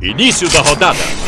Início da rodada.